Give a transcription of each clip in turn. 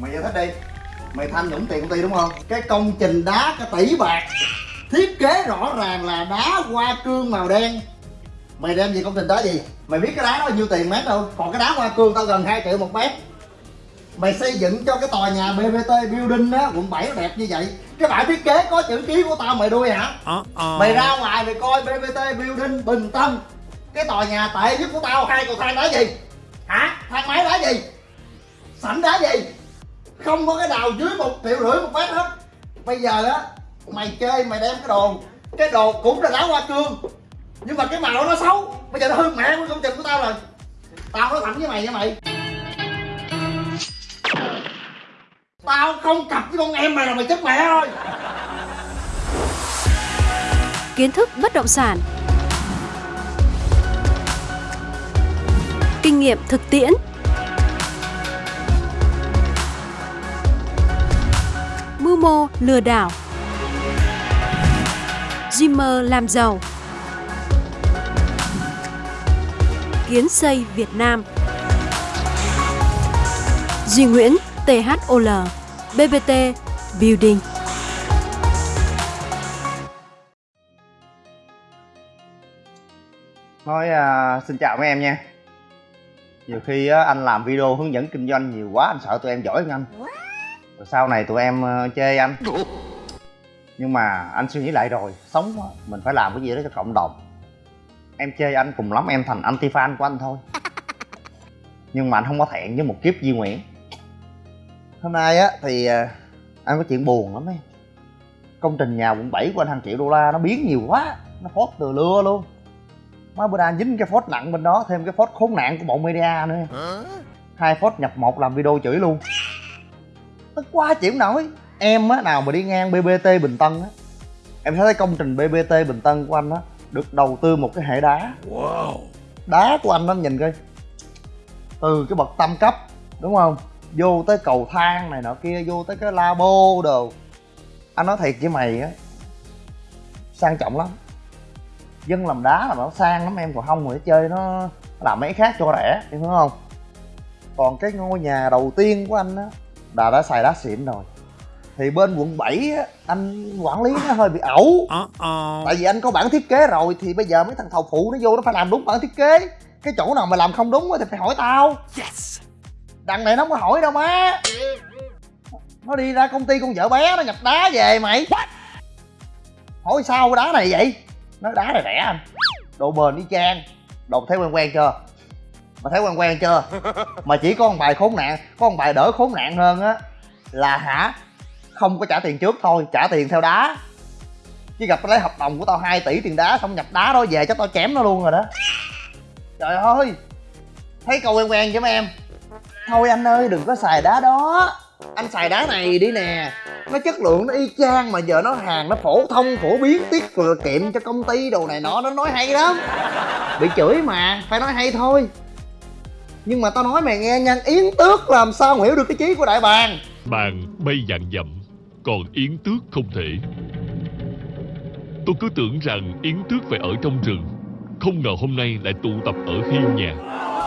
mày giải thích đi. Mày tham nhũng tiền công ty đúng không? Cái công trình đá cả tỷ bạc. Thiết kế rõ ràng là đá hoa cương màu đen. Mày đem gì công trình đó gì? Mày biết cái đá đó bao nhiêu tiền mét đâu? Còn cái đá hoa cương tao gần 2 triệu một mét. Mày xây dựng cho cái tòa nhà bbt building á quận 7 nó đẹp như vậy. Cái bản thiết kế có chữ ký của tao mày đuôi hả? Mày ra ngoài mày coi bbt building bình tân cái tòa nhà tệ nhất của tao hai cầu thang đá gì? Hả? Thang máy đá gì? Sảnh đá gì không có cái nào dưới một triệu rưỡi một mét hết. Bây giờ á, mày chơi, mày đem cái đồ cái đồ cũng là đá hoa cương. Nhưng mà cái màu nó xấu. Bây giờ nó hư mẹ của công trình của tao rồi. Tao nói thẳng với mày nha mày. Tao không cặp với con em mày là mày chết mẹ thôi kiến thức bất động sản. Kinh nghiệm thực tiễn. Mô lừa đảo. Dreamer làm giàu. Kiến xây Việt Nam. Duy Nguyễn THOL BBT Building. Nói à, xin chào mấy em nha. Nhiều khi á, anh làm video hướng dẫn kinh doanh nhiều quá anh sợ tụi em giỏi hơn anh sau này tụi em uh, chê anh. Nhưng mà anh suy nghĩ lại rồi Sống mình phải làm cái gì đó cho cộng đồng. Em chê anh cùng lắm em thành anti fan của anh thôi. Nhưng mà anh không có thẹn với một kiếp Duy Nguyễn. Hôm nay á thì uh, anh có chuyện buồn lắm ấy. Công trình nhà quận 7 của anh hàng triệu đô la nó biến nhiều quá Nó phốt từ lưa luôn. Má bữa nay dính cái phốt nặng bên đó thêm cái phốt khốn nạn của bộ media nữa. Hai phốt nhập một làm video chửi luôn tức quá chịu nổi. Em á nào mà đi ngang bbt bình tân á em thấy công trình bbt bình tân của anh á được đầu tư một cái hệ đá. Wow. đá của anh nó nhìn coi. Từ cái bậc tam cấp đúng không? Vô tới cầu thang này nọ kia vô tới cái labo đồ. Anh nói thiệt với mày á sang trọng lắm. Dân làm đá là nó sang lắm em còn không rồi chơi nó làm mấy khác cho rẻ em hiểu không? Còn cái ngôi nhà đầu tiên của anh á là đã xài đá xịn rồi. Thì bên quận 7 á anh quản lý nó hơi bị ẩu. Tại vì anh có bản thiết kế rồi thì bây giờ mấy thằng thầu phụ nó vô nó phải làm đúng bản thiết kế. Cái chỗ nào mà làm không đúng thì phải hỏi tao. Yes. đằng này nó không có hỏi đâu má. Nó đi ra công ty con vợ bé nó nhập đá về mày. What? hỏi sao cái đá này vậy? Nó đá này rẻ anh. Độ bền đi chang. Đồ thấy quen quen chưa mà thấy quen quen chưa? Mà chỉ có một bài khốn nạn, có một bài đỡ khốn nạn hơn á, là hả? Không có trả tiền trước thôi, trả tiền theo đá. Chứ gặp lấy hợp đồng của tao 2 tỷ tiền đá, xong nhập đá đó về chắc tao chém nó luôn rồi đó. Trời ơi! Thấy câu quen quen chứ mấy em? Thôi anh ơi, đừng có xài đá đó. Anh xài đá này đi nè. Nó chất lượng, nó y chang mà giờ nó hàng, nó phổ thông, phổ biến, tiết kiệm cho công ty đồ này nọ, nó nói hay lắm. Bị chửi mà, phải nói hay thôi nhưng mà tao nói mày nghe nha yến tước làm sao hiểu được cái chí của đại bàng? Bàn bay dạng dặm còn yến tước không thể. Tôi cứ tưởng rằng yến tước phải ở trong rừng không ngờ hôm nay lại tụ tập ở hiên nhà.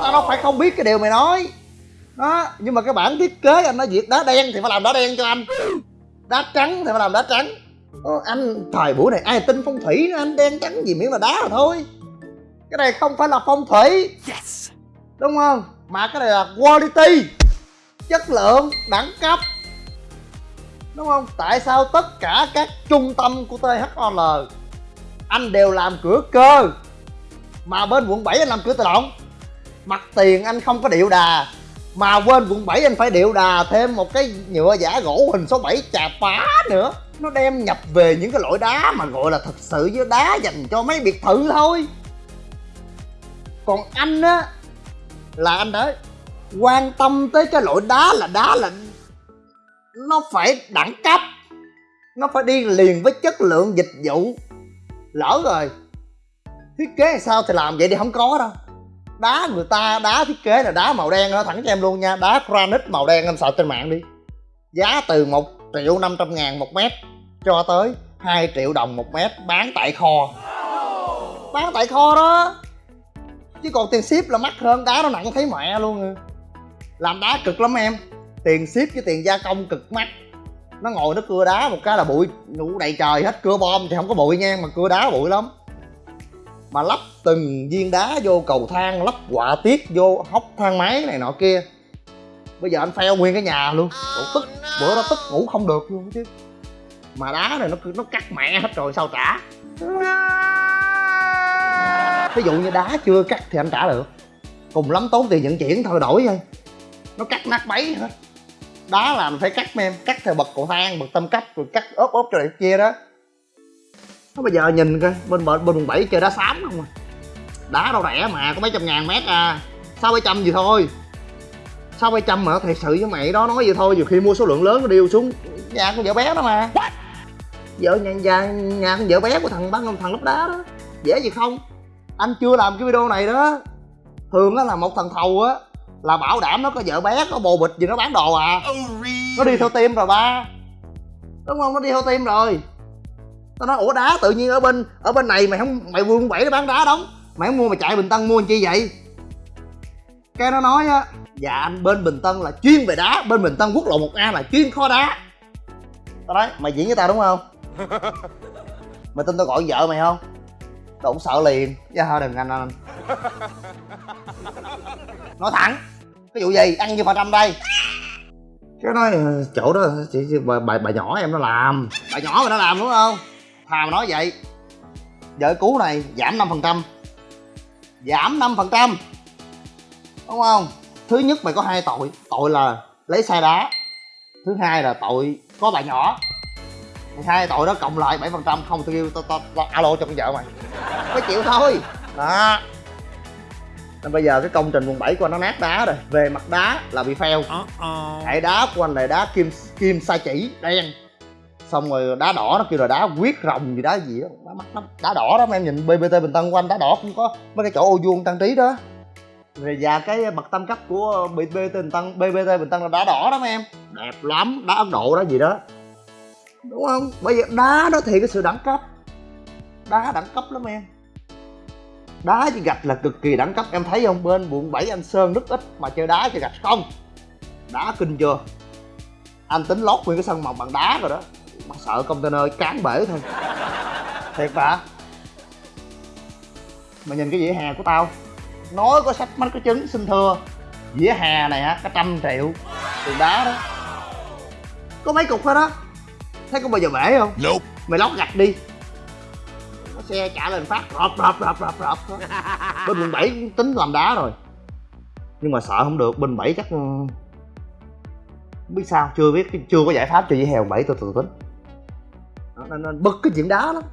Tao đâu phải không biết cái điều mày nói. Đó nhưng mà cái bản thiết kế anh nói việc đá đen thì phải làm đá đen cho anh. Đá trắng thì phải làm đá trắng. Ờ, anh thời buổi này ai tin phong thủy anh đen trắng gì miễn là đá rồi thôi. Cái này không phải là phong thủy. Yes đúng không? Mà cái này là quality, chất lượng, đẳng cấp. Đúng không? Tại sao tất cả các trung tâm của thol anh đều làm cửa cơ, mà bên quận 7 anh làm cửa tự động? Mặt tiền anh không có điệu đà, mà quên quận 7 anh phải điệu đà thêm một cái nhựa giả gỗ hình số 7 chà phá nữa. Nó đem nhập về những cái loại đá mà gọi là thật sự với đá dành cho mấy biệt thự thôi. Còn anh á là anh đấy. Quan tâm tới cái loại đá là đá là nó phải đẳng cấp. Nó phải đi liền với chất lượng dịch vụ. Lỡ rồi. Thiết kế sao thì làm vậy thì không có đâu. Đá người ta, đá thiết kế là đá màu đen nó thẳng cho em luôn nha. Đá granite màu đen em sợ trên mạng đi. Giá từ một triệu năm trăm ngàn một mét cho tới 2 triệu đồng một mét bán tại kho. Bán tại kho đó chứ còn tiền ship là mắc hơn đá nó nặng thấy mẹ luôn làm đá cực lắm em. Tiền ship với tiền gia công cực mắc. Nó ngồi nó cưa đá một cái là bụi. Nụ đầy trời hết cưa bom thì không có bụi nha mà cưa đá bụi lắm. Mà lắp từng viên đá vô cầu thang lắp quả tiết vô hốc thang máy này nọ kia. Bây giờ anh pheo nguyên cái nhà luôn. Ủa, tức bữa đó tức ngủ không được luôn chứ. Mà đá này nó nó cắt mẹ hết rồi sao trả? Ví dụ như đá chưa cắt thì anh trả được. Cùng lắm tốn tiền vận chuyển thôi đổi thôi. Nó cắt nát bấy hết. Đá làm phải cắt em cắt theo bậc cầu thang bậc tâm cấp rồi cắt ốp ốp cho này kia đó. Nó bây giờ nhìn coi bên bên bên bảy chơi đá xám không à. Đá đâu rẻ mà có mấy trăm ngàn mét à. Sáu bảy trăm gì thôi? Sáu bảy trăm mà thật sự với mày đó nói vậy thôi nhiều khi mua số lượng lớn nó điêu xuống. Nhà con vợ bé đó mà. Vợ nhà nhà, nhà con vợ bé của thằng bán thằng lắp đá đó. Dễ gì không anh chưa làm cái video này đó. Thường á là một thằng thầu á là bảo đảm nó có vợ bé có bồ bịch gì nó bán đồ à. Nó đi theo team rồi ba. Đúng không? Nó đi theo team rồi. Tao nói ủa đá tự nhiên ở bên ở bên này mày không mày vương bảy nó bán đá đóng. Mày không mua mày chạy bình tân mua làm chi vậy? Cái nó nói á dạ anh bên bình tân là chuyên về đá bên bình tân quốc lộ một a là chuyên kho đá. Tao nói mày diễn với tao đúng không? Mày tin tao gọi vợ mày không cũng sợ liền. Chứ thôi đừng anh anh. Nói thẳng. Cái vụ gì? Ăn như phần trăm đây. Cái nói "Ờ, chỗ đó chị, chị bà, bà, bà nhỏ em nó làm. Bà nhỏ mà nó làm đúng không? Thà mà nói vậy. Vợ cú này giảm 5% giảm 5% đúng không? Thứ nhất mày có hai tội. Tội là lấy xe đá. Thứ hai là tội có bà nhỏ hai tội đó cộng lại 7% không tôi kêu tao tao tao alo cho con vợ mày. Phải chịu thôi. Đó. Nên bây giờ cái công trình quận 7 của anh nó nát đá rồi. Về mặt đá là bị fail. Hệ đá của anh là đá kim kim sa chỉ đen. Xong rồi đá đỏ nó kêu là đá quyết rồng gì đá gì đó. Đá mắt lắm. Đá đỏ đó mà em nhìn bbt bình tân của anh đá đỏ cũng có mấy cái chỗ ô vuông trang trí đó. Rồi và cái bậc tam cấp của bbt bình tân bbt bình tân là đá đỏ đó mấy em. Đẹp lắm. Đá ấn độ đó gì đó đúng không? Bây giờ đá đó thì cái sự đẳng cấp. Đá đẳng cấp lắm em. Đá với gạch là cực kỳ đẳng cấp, em thấy không? Bên quận 7 anh sơn rất ít mà chơi đá chơi gạch không. Đá kinh chưa? Anh tính lót nguyên cái sân mộc bằng đá rồi đó. Mà sợ container cán bể thôi. Thiệt mà. Mà nhìn cái vỉa hè của tao. Nói có sách, mắt có trứng xin thưa. Vỉa hè này hả cả trăm triệu. Tiền đá đó. Có mấy cục thôi đó thấy có bao giờ bể không? Nope. mày lót gạch đi. Có xe trả lên phát rọp rọp rọp rọp thôi. bên quận 7 tính làm đá rồi. Nhưng mà sợ không được bên 7 chắc ừ, không biết sao chưa biết chưa có giải pháp cho hè quận 7 tôi tự tính. Nên, nên bực cái chuyện đá lắm.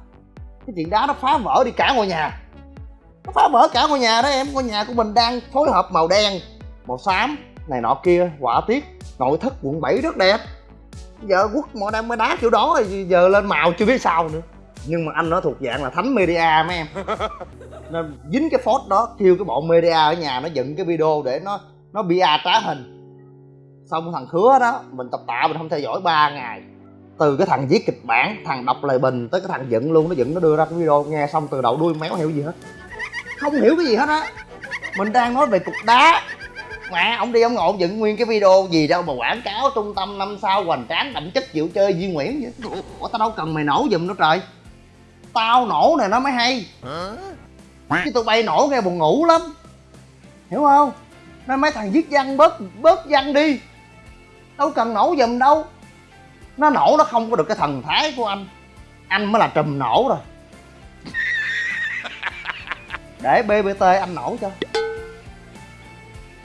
Cái chuyện đá nó phá vỡ đi cả ngôi nhà. Nó phá vỡ cả ngôi nhà đó em. Ngôi nhà của mình đang phối hợp màu đen màu xám này nọ kia họa tiết nội thất quận 7 rất đẹp giờ quốc mọi đang mới đá kiểu đó rồi giờ lên màu chưa biết sao nữa. Nhưng mà anh nó thuộc dạng là thánh media mấy em. Nên dính cái phốt đó kêu cái bọn media ở nhà nó dựng cái video để nó nó bia trá hình. Xong thằng khứa đó mình tập tạ mình không theo dõi 3 ngày. Từ cái thằng viết kịch bản thằng đọc lời bình tới cái thằng dựng luôn nó dựng nó đưa ra cái video nghe xong từ đầu đuôi méo hiểu gì hết. Không hiểu cái gì hết á. Mình đang nói về cục đá mà ông đi ông ngộ ông dựng nguyên cái video gì đâu mà quảng cáo trung tâm năm sao hoành tráng đậm chất chịu chơi Duy Nguyễn vậy? Ủa tao đâu cần mày nổ giùm nữa trời. Tao nổ này nó mới hay. Chứ tụi bay nổ nghe buồn ngủ lắm. Hiểu không? Nên mấy thằng viết văn bớt bớt văn đi. Đâu cần nổ giùm đâu. Nó nổ nó không có được cái thần thái của anh. Anh mới là trùm nổ rồi. Để bbt anh nổ cho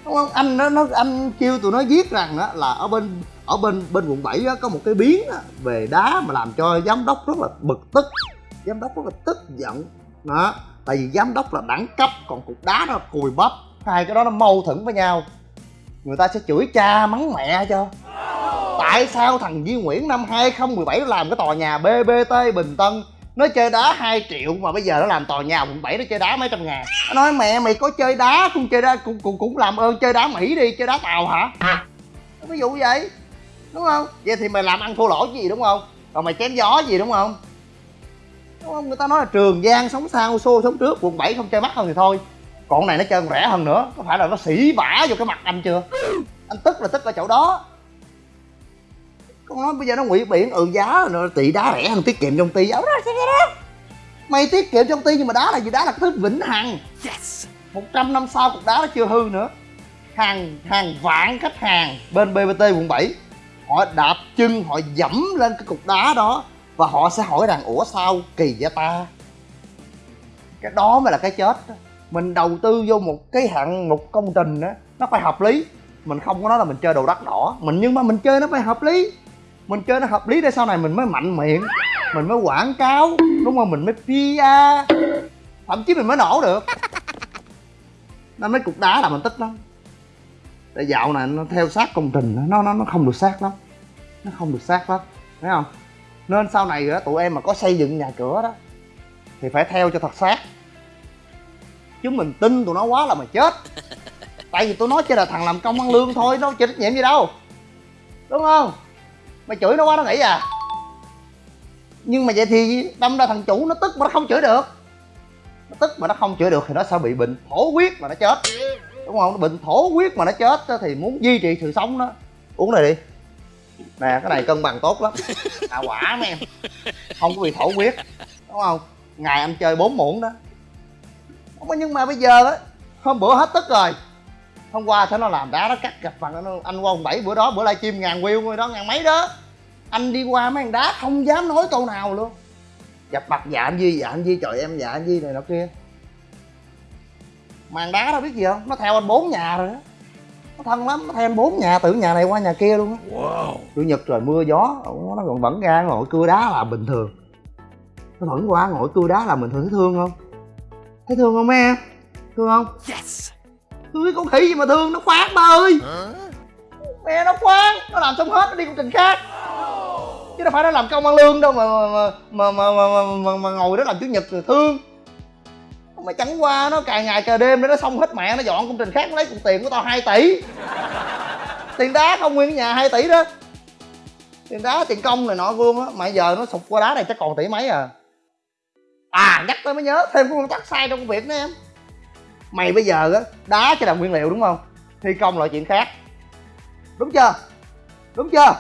đúng không? Anh nó nó anh kêu tụi nó viết rằng đó là ở bên ở bên bên quận 7 đó, có một cái biến đó, về đá mà làm cho giám đốc rất là bực tức. Giám đốc rất là tức giận. Đó tại vì giám đốc là đẳng cấp còn cục đá nó cùi bắp. Hai cái đó nó mâu thuẫn với nhau. Người ta sẽ chửi cha mắng mẹ cho. Tại sao thằng Duy Nguyễn năm 2017 nó làm cái tòa nhà BBT Bình Tân? Nó chơi đá 2 triệu mà bây giờ nó làm tòa nhà quận 7 nó chơi đá mấy trăm ngàn. Nó nói mẹ mày có chơi đá cũng chơi đá cũng cũng, cũng làm ơn chơi đá Mỹ đi chơi đá tàu hả? Ví dụ vậy đúng không? Vậy thì mày làm ăn thua lỗ gì đúng không? Rồi mày chém gió gì đúng không? Đúng không? Người ta nói là trường giang sống sau xô sống trước quận 7 không chơi mắc hơn thì thôi. Còn này nó chơi còn rẻ hơn nữa. Có phải là nó xỉ vả vô cái mặt anh chưa? Anh tức là tức ở chỗ đó con nói bây giờ nó ngụy biển ừ giá nó tỷ đá rẻ hơn tiết kiệm trong ty đó mày tiết kiệm trong ty nhưng mà đá là gì? Đá là thứ vĩnh hằng. Yes. 100 năm sau cục đá nó chưa hư nữa. Hàng hàng vạn khách hàng bên BBT quận 7 họ đạp chân họ dẫm lên cái cục đá đó và họ sẽ hỏi rằng ủa sao kỳ vậy ta? Cái đó mới là cái chết đó. mình đầu tư vô một cái hạng một công trình đó nó phải hợp lý. Mình không có nói là mình chơi đồ đắt đỏ. Mình nhưng mà mình chơi nó phải hợp lý mình chơi nó hợp lý để sau này mình mới mạnh miệng mình mới quảng cáo đúng không? Mình mới PR thậm chí mình mới nổ được. Nên mấy cục đá là mình tích lắm. Tại dạo này nó theo sát công trình nó nó nó không được sát lắm. Nó không được sát lắm thấy không? Nên sau này đó, tụi em mà có xây dựng nhà cửa đó thì phải theo cho thật sát. Chứ mình tin tụi nó quá là mà chết. Tại vì tụi nó chỉ là thằng làm công ăn lương thôi nó chịu trách nhiệm gì đâu. Đúng không? Mày chửi nó quá nó nghĩ à. Nhưng mà vậy thì đâm ra thằng chủ nó tức mà nó không chửi được. Nó tức mà nó không chửi được thì nó sẽ bị bệnh thổ huyết mà nó chết. Đúng không? Bệnh thổ huyết mà nó chết thì muốn duy trì sự sống đó. Uống này đi. Nè, cái này cân bằng tốt lắm. À quả mấy em. Không có bị thổ huyết. Đúng không? Ngày anh chơi bốn muỗng đó. Không có- nhưng mà bây giờ đó hôm bữa hết tức rồi. Hôm qua thế nó làm đá, nó cắt gặp bằng nó- anh qua ông bảy, bữa đó, bữa livestream ngàn view rồi đó, ngàn mấy đó anh đi qua mấy thằng đá không dám nói câu nào luôn. Gặp mặt dạ anh Duy dạ anh Duy trời em dạ anh Duy này nọ kia. Màn đá đâu biết gì không? Nó theo anh bốn nhà rồi đó. Nó thân lắm nó theo anh bốn nhà từ nhà này qua nhà kia luôn á. Wow. chủ nhật trời mưa gió nó còn vẫn ra ngồi cưa đá là bình thường. Nó vẫn qua ngồi cưa đá là bình thường. Thấy thương không? Thấy thương không mấy em? Thương không? Yes. thương cái con khỉ gì mà thương nó khoát ba ơi. Huh? mẹ nó khoan nó làm xong hết nó đi công trình khác chứ đâu phải nó làm công ăn lương đâu mà mà mà mà, mà, mà, mà, mà ngồi đó làm chủ nhật rồi thương. Mà chẳng qua nó cài ngày cài đêm để nó xong hết mẹ nó dọn công trình khác nó lấy cục tiền của tao 2 tỷ. Tiền đá không nguyên cái nhà 2 tỷ đó. Tiền đá tiền công này nọ luôn á mà giờ nó sụp qua đá này chắc còn tỷ mấy à. À nhắc tới mới nhớ thêm cái nguyên tắc sai trong công việc nữa em. Mày bây giờ á đá cho là nguyên liệu đúng không? Thi công là chuyện khác. Đúng chưa? Đúng chưa?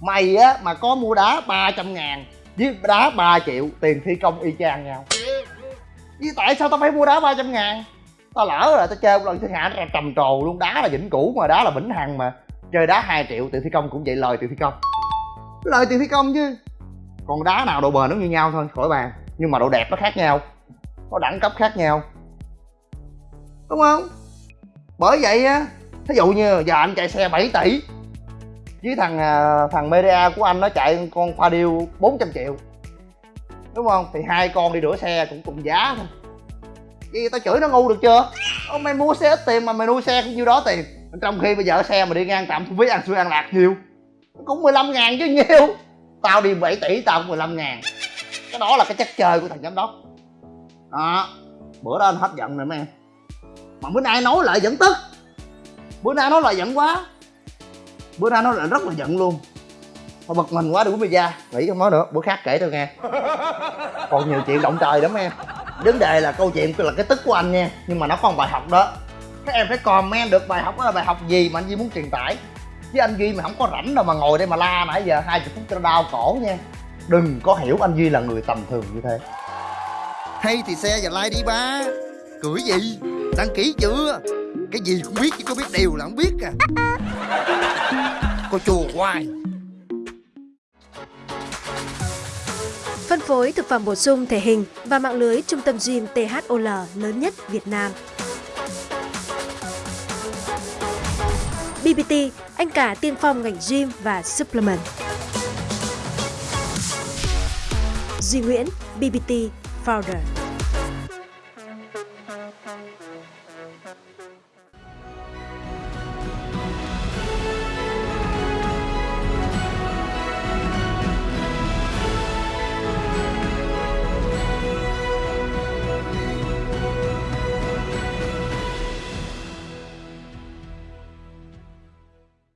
Mày á, mà có mua đá 300 ngàn, với đá 3 triệu, tiền thi công y chang nhau. Vì tại sao tao phải mua đá 300 ngàn? Tao lỡ rồi, tao chơi một lần, thiên hạ ra trầm trồ luôn. Đá là vĩnh cửu mà, đá là vĩnh hằng mà. Chơi đá 2 triệu, tiền thi công cũng vậy, lời tiền thi công. Lời tiền thi công chứ. Còn đá nào độ bền nó như nhau thôi, khỏi bàn. Nhưng mà độ đẹp nó khác nhau. Có đẳng cấp khác nhau. Đúng không? Bởi vậy á, thí dụ như giờ anh chạy xe 7 tỷ với thằng à, thằng media của anh nó chạy con pha điêu 400 triệu. Đúng không? Thì hai con đi rửa xe cũng cùng giá thôi. Vậy tao chửi nó ngu được chưa? Ông mày mua xe ít tiền mà mày nuôi xe cũng nhiêu đó tiền trong khi bây giờ xe mà đi ngang tạm thu phí ăn xuôi ăn lạc nhiều. Cũng 15 ngàn chứ nhiêu. tao đi 7 tỷ tao cũng 15 ngàn. Cái đó là cái chất chơi của thằng giám đốc. Đó. Bữa đó anh hết giận rồi mấy em. Mà bữa nay nói lại vẫn tức. Bữa nay nói lại giận quá bữa nay nó lại rất là giận luôn. Mà bật mình quá, đừng có bây giờ nghĩ không nói nữa, bữa khác kể tôi nghe. Còn nhiều chuyện động trời lắm em vấn đề là câu chuyện là cái tức của anh nha nhưng mà nó có một bài học đó. Các em phải comment được bài học đó là bài học gì mà anh Duy muốn truyền tải. Chứ anh Duy mà không có rảnh đâu mà ngồi đây mà la nãy giờ hai chục phút cho đau cổ nha. Đừng có hiểu anh Duy là người tầm thường như thế. Hay thì xe và like đi ba. Cưỡi gì? Đăng ký chưa? Cái gì cũng biết chứ có biết điều là không biết à cô chùa hoài Phân phối thực phẩm bổ sung thể hình và mạng lưới trung tâm gym THOL lớn nhất Việt Nam. BBT, anh cả tiên phong ngành gym và supplement. Duy Nguyễn, BBT Founder.